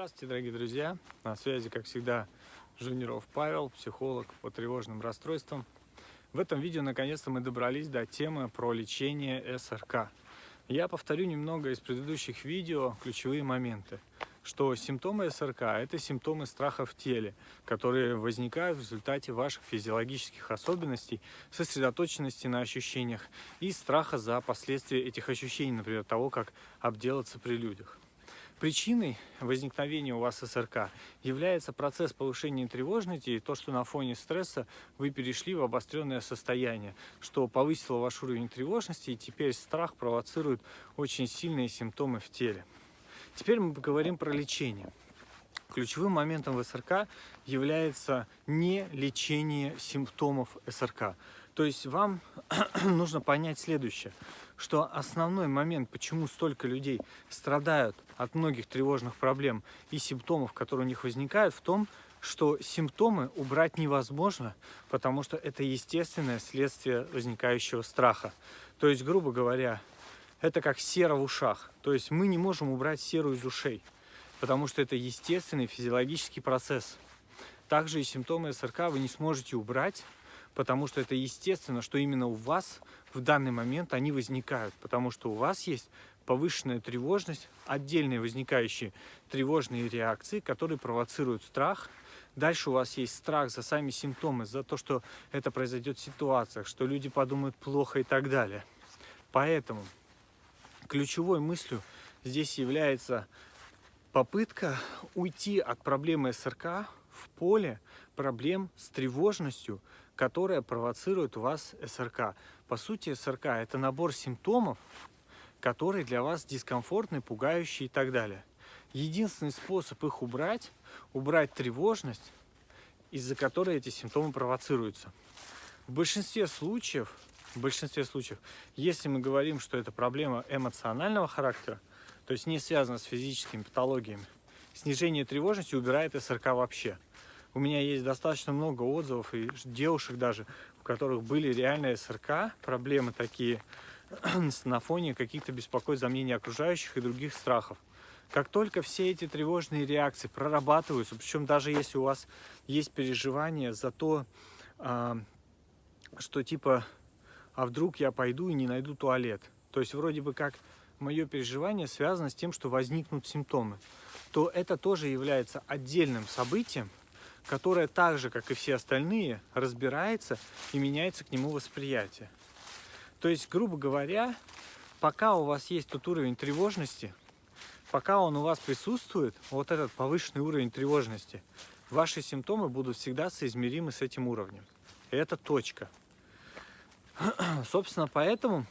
Здравствуйте, дорогие друзья! На связи, как всегда, Жуниров Павел, психолог по тревожным расстройствам. В этом видео, наконец-то, мы добрались до темы про лечение СРК. Я повторю немного из предыдущих видео ключевые моменты, что симптомы СРК – это симптомы страха в теле, которые возникают в результате ваших физиологических особенностей, сосредоточенности на ощущениях и страха за последствия этих ощущений, например, того, как обделаться при людях. Причиной возникновения у вас СРК является процесс повышения тревожности и то, что на фоне стресса вы перешли в обостренное состояние, что повысило ваш уровень тревожности, и теперь страх провоцирует очень сильные симптомы в теле. Теперь мы поговорим про лечение. Ключевым моментом в СРК является не лечение симптомов СРК. То есть вам нужно понять следующее, что основной момент, почему столько людей страдают от многих тревожных проблем и симптомов, которые у них возникают, в том, что симптомы убрать невозможно, потому что это естественное следствие возникающего страха. То есть, грубо говоря, это как сера в ушах. То есть мы не можем убрать серу из ушей, потому что это естественный физиологический процесс. Также и симптомы СРК вы не сможете убрать, потому что это естественно, что именно у вас в данный момент они возникают, потому что у вас есть повышенная тревожность, отдельные возникающие тревожные реакции, которые провоцируют страх. Дальше у вас есть страх за сами симптомы, за то, что это произойдет в ситуациях, что люди подумают плохо и так далее. Поэтому ключевой мыслью здесь является попытка уйти от проблемы СРК в поле проблем с тревожностью, которая провоцирует у вас СРК. По сути, СРК – это набор симптомов, которые для вас дискомфортны, пугающие и так далее. Единственный способ их убрать – убрать тревожность, из-за которой эти симптомы провоцируются. В большинстве случаев, в большинстве случаев, если мы говорим, что это проблема эмоционального характера, то есть не связана с физическими патологиями, снижение тревожности убирает СРК вообще – у меня есть достаточно много отзывов и девушек даже, у которых были реальные СРК, проблемы такие на фоне каких-то беспокойств, за мнение окружающих и других страхов. Как только все эти тревожные реакции прорабатываются, причем даже если у вас есть переживание за то, а, что типа, а вдруг я пойду и не найду туалет. То есть вроде бы как мое переживание связано с тем, что возникнут симптомы, то это тоже является отдельным событием, которое так же, как и все остальные, разбирается и меняется к нему восприятие. То есть, грубо говоря, пока у вас есть тот уровень тревожности, пока он у вас присутствует, вот этот повышенный уровень тревожности, ваши симптомы будут всегда соизмеримы с этим уровнем. И это точка. Собственно, поэтому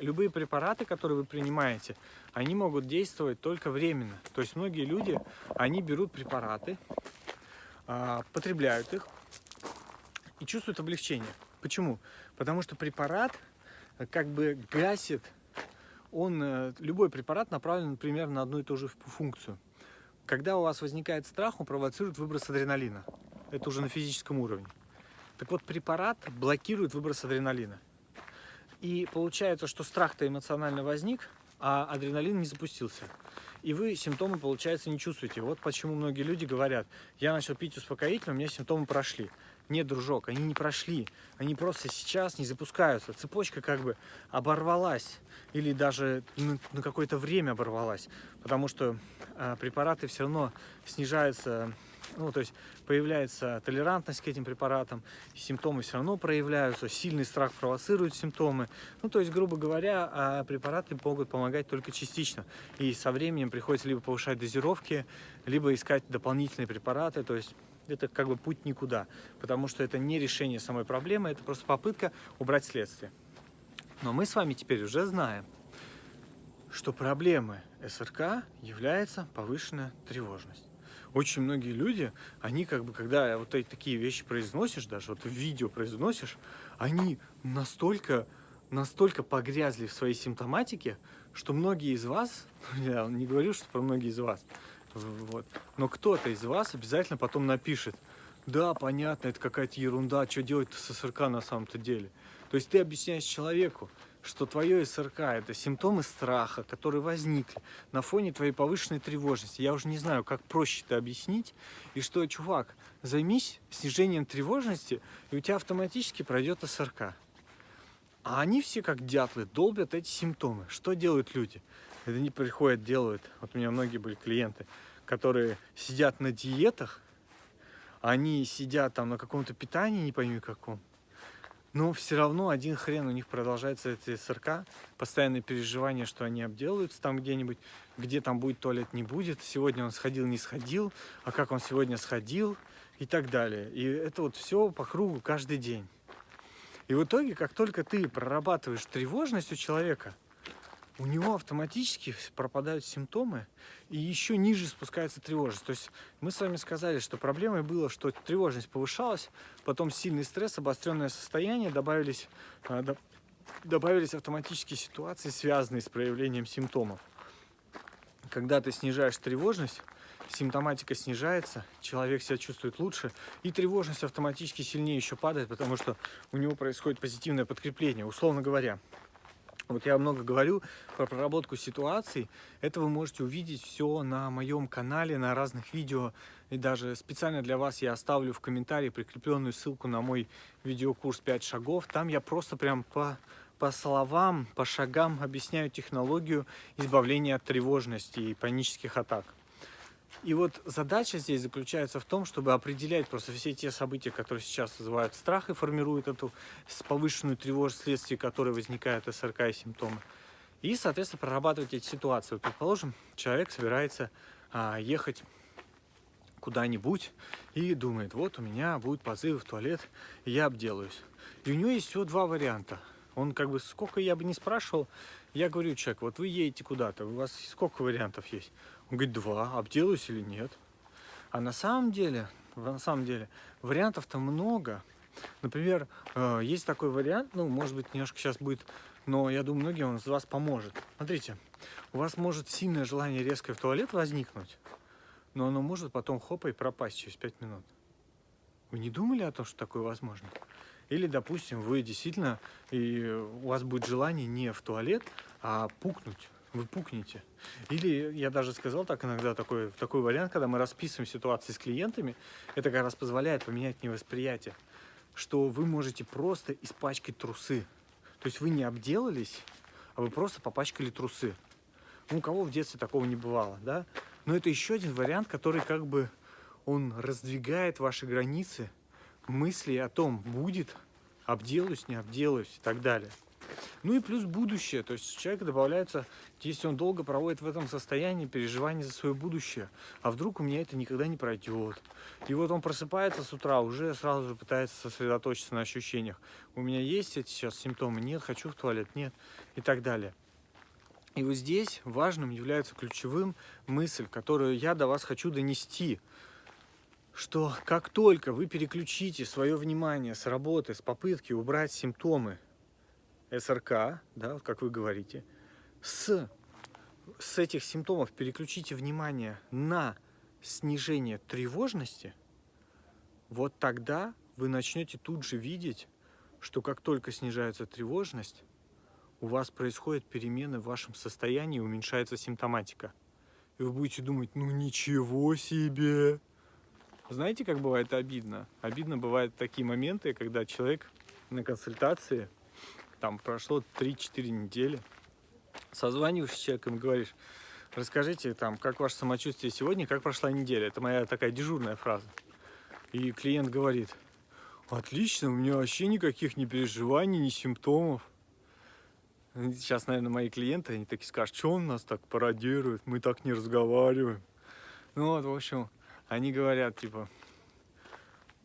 любые препараты, которые вы принимаете, они могут действовать только временно. То есть многие люди, они берут препараты, а, потребляют их и чувствуют облегчение. Почему? Потому что препарат э, как бы гасит, он, э, любой препарат направлен, например, на одну и ту же функцию. Когда у вас возникает страх, он провоцирует выброс адреналина. Это уже на физическом уровне. Так вот, препарат блокирует выброс адреналина. И получается, что страх-то эмоционально возник, а адреналин не запустился. И вы симптомы, получается, не чувствуете. Вот почему многие люди говорят, я начал пить успокоительное, у меня симптомы прошли. Нет, дружок, они не прошли. Они просто сейчас не запускаются. Цепочка как бы оборвалась. Или даже на, на какое-то время оборвалась. Потому что э, препараты все равно снижаются ну, то есть появляется толерантность к этим препаратам, симптомы все равно проявляются, сильный страх провоцирует симптомы. Ну, то есть, грубо говоря, а препараты могут помогать только частично. И со временем приходится либо повышать дозировки, либо искать дополнительные препараты, то есть это как бы путь никуда, потому что это не решение самой проблемы, это просто попытка убрать следствие. Но мы с вами теперь уже знаем, что проблемой СРК является повышенная тревожность очень многие люди, они как бы, когда вот эти такие вещи произносишь, даже вот в видео произносишь, они настолько, настолько погрязли в своей симптоматике, что многие из вас, я не говорю, что про многие из вас, вот, но кто-то из вас обязательно потом напишет, да, понятно, это какая-то ерунда, что делать с СРК на самом-то деле. То есть ты объясняешь человеку, что твое СРК – это симптомы страха, которые возникли на фоне твоей повышенной тревожности. Я уже не знаю, как проще это объяснить. И что, чувак, займись снижением тревожности, и у тебя автоматически пройдет СРК. А они все, как дятлы, долбят эти симптомы. Что делают люди? Это не приходят, делают. Вот у меня многие были клиенты, которые сидят на диетах, они сидят там на каком-то питании, не пойми каком, но все равно один хрен у них продолжается эти СРК, постоянное переживание, что они обделаются там где-нибудь, где там будет туалет, не будет, сегодня он сходил, не сходил, а как он сегодня сходил и так далее. И это вот все по кругу каждый день. И в итоге, как только ты прорабатываешь тревожность у человека, у него автоматически пропадают симптомы, и еще ниже спускается тревожность. То есть мы с вами сказали, что проблемой было, что тревожность повышалась, потом сильный стресс, обостренное состояние, добавились, а, добавились автоматические ситуации, связанные с проявлением симптомов. Когда ты снижаешь тревожность, симптоматика снижается, человек себя чувствует лучше, и тревожность автоматически сильнее еще падает, потому что у него происходит позитивное подкрепление. Условно говоря, вот я много говорю про проработку ситуаций. Это вы можете увидеть все на моем канале, на разных видео. И даже специально для вас я оставлю в комментарии прикрепленную ссылку на мой видеокурс 5 шагов. Там я просто прям по, по словам, по шагам объясняю технологию избавления от тревожности и панических атак. И вот задача здесь заключается в том, чтобы определять просто все те события, которые сейчас вызывают страх и формируют эту повышенную тревожность, вследствие которой возникают СРК и симптомы. И, соответственно, прорабатывать эти ситуации. Вот, предположим, человек собирается а, ехать куда-нибудь и думает, вот у меня будет позыв в туалет, и я обделаюсь. И у него есть всего два варианта. Он как бы, сколько я бы не спрашивал, я говорю, человек, вот вы едете куда-то, у вас сколько вариантов есть? Он говорит, два, обделаюсь или нет. А на самом деле, на самом деле, вариантов-то много. Например, э, есть такой вариант, ну, может быть, немножко сейчас будет, но я думаю, многим он из вас поможет. Смотрите, у вас может сильное желание резко в туалет возникнуть, но оно может потом хопа и пропасть через 5 минут. Вы не думали о том, что такое возможно? Или, допустим, вы действительно, и у вас будет желание не в туалет, а пукнуть вы пукнете. Или я даже сказал так иногда такой, такой вариант, когда мы расписываем ситуации с клиентами, это как раз позволяет поменять невосприятие, что вы можете просто испачкать трусы. То есть вы не обделались, а вы просто попачкали трусы. Ну, у кого в детстве такого не бывало, да? Но это еще один вариант, который как бы он раздвигает ваши границы мысли о том, будет, обделаюсь, не обделаюсь и так далее. Ну и плюс будущее, то есть человек добавляется, если он долго проводит в этом состоянии переживания за свое будущее, а вдруг у меня это никогда не пройдет. И вот он просыпается с утра, уже сразу же пытается сосредоточиться на ощущениях. У меня есть эти сейчас симптомы? Нет, хочу в туалет, нет, и так далее. И вот здесь важным является ключевым мысль, которую я до вас хочу донести, что как только вы переключите свое внимание с работы, с попытки убрать симптомы СРК, да, как вы говорите, с, с этих симптомов переключите внимание на снижение тревожности, вот тогда вы начнете тут же видеть, что как только снижается тревожность, у вас происходят перемены в вашем состоянии, уменьшается симптоматика. И вы будете думать, ну ничего себе! Знаете, как бывает обидно? Обидно бывают такие моменты, когда человек на консультации там прошло 3-4 недели, созваниваешься с человеком и говоришь, расскажите, там, как ваше самочувствие сегодня, как прошла неделя. Это моя такая дежурная фраза. И клиент говорит, отлично, у меня вообще никаких ни переживаний, ни симптомов. Сейчас, наверное, мои клиенты, они такие скажут, что он нас так пародирует, мы так не разговариваем. Ну вот, в общем, они говорят, типа,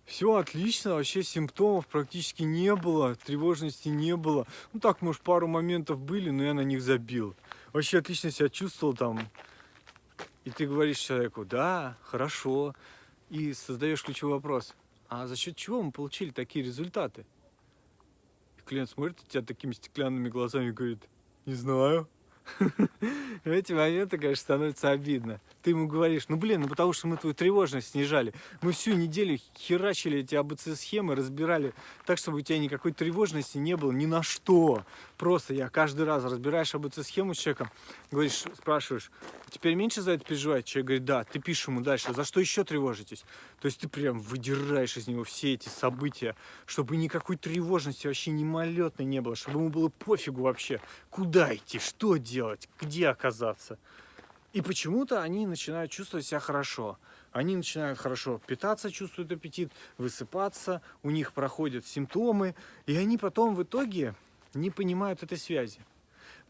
все отлично, вообще симптомов практически не было, тревожности не было. Ну так, может, пару моментов были, но я на них забил. Вообще отлично себя чувствовал там. И ты говоришь человеку, да, хорошо. И создаешь ключевой вопрос, а за счет чего мы получили такие результаты? И клиент смотрит на тебя такими стеклянными глазами и говорит, не знаю, В эти моменты, конечно, становится обидно. Ты ему говоришь, ну блин, ну потому что мы твою тревожность снижали. Мы всю неделю херачили эти АБЦ-схемы, разбирали так, чтобы у тебя никакой тревожности не было ни на что. Просто я каждый раз разбираешь АБЦ-схему с человеком, говоришь, спрашиваешь, теперь меньше за это переживать? Человек говорит, да, ты пишешь ему дальше, за что еще тревожитесь? То есть ты прям выдираешь из него все эти события, чтобы никакой тревожности вообще мимолетной не было, чтобы ему было пофигу вообще, куда идти, что делать, где оказаться. И почему-то они начинают чувствовать себя хорошо. Они начинают хорошо питаться, чувствуют аппетит, высыпаться, у них проходят симптомы, и они потом в итоге не понимают этой связи.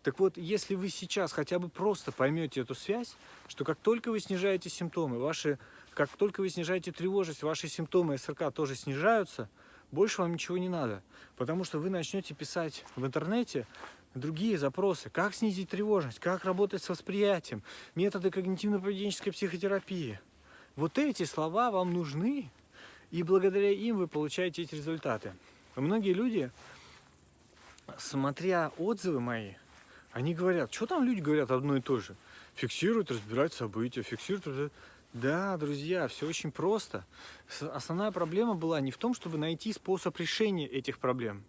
Так вот, если вы сейчас хотя бы просто поймете эту связь, что как только вы снижаете симптомы, ваши, как только вы снижаете тревожность, ваши симптомы СРК тоже снижаются, больше вам ничего не надо. Потому что вы начнете писать в интернете другие запросы. Как снизить тревожность, как работать с восприятием, методы когнитивно-поведенческой психотерапии. Вот эти слова вам нужны, и благодаря им вы получаете эти результаты. Многие люди, смотря отзывы мои, они говорят, что там люди говорят одно и то же? Фиксируют, разбирают события, фиксируют... Да, друзья, все очень просто. Основная проблема была не в том, чтобы найти способ решения этих проблем.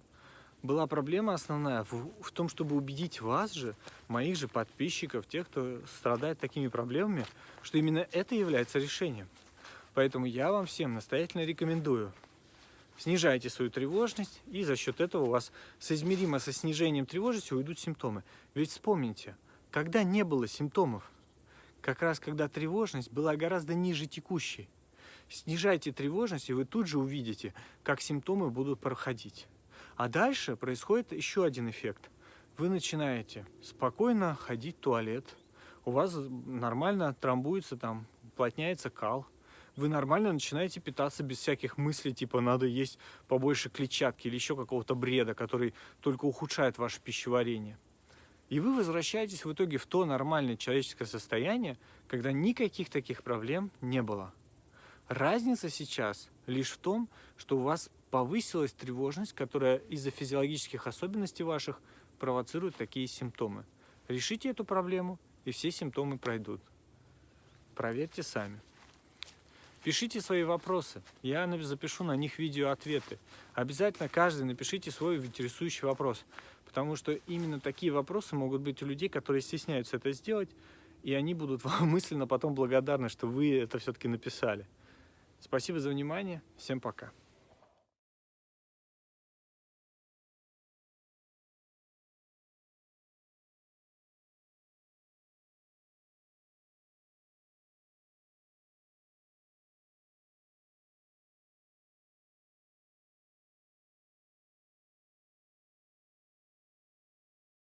Была проблема основная в, в том, чтобы убедить вас же, моих же подписчиков, тех, кто страдает такими проблемами, что именно это является решением. Поэтому я вам всем настоятельно рекомендую снижайте свою тревожность, и за счет этого у вас соизмеримо со снижением тревожности уйдут симптомы. Ведь вспомните, когда не было симптомов, как раз когда тревожность была гораздо ниже текущей. Снижайте тревожность, и вы тут же увидите, как симптомы будут проходить. А дальше происходит еще один эффект. Вы начинаете спокойно ходить в туалет, у вас нормально трамбуется там, уплотняется кал, вы нормально начинаете питаться без всяких мыслей, типа надо есть побольше клетчатки или еще какого-то бреда, который только ухудшает ваше пищеварение. И вы возвращаетесь в итоге в то нормальное человеческое состояние, когда никаких таких проблем не было. Разница сейчас лишь в том, что у вас повысилась тревожность, которая из-за физиологических особенностей ваших провоцирует такие симптомы. Решите эту проблему, и все симптомы пройдут. Проверьте сами. Пишите свои вопросы, я запишу на них видео-ответы. Обязательно каждый напишите свой интересующий вопрос, потому что именно такие вопросы могут быть у людей, которые стесняются это сделать, и они будут вам мысленно потом благодарны, что вы это все-таки написали. Спасибо за внимание, всем пока.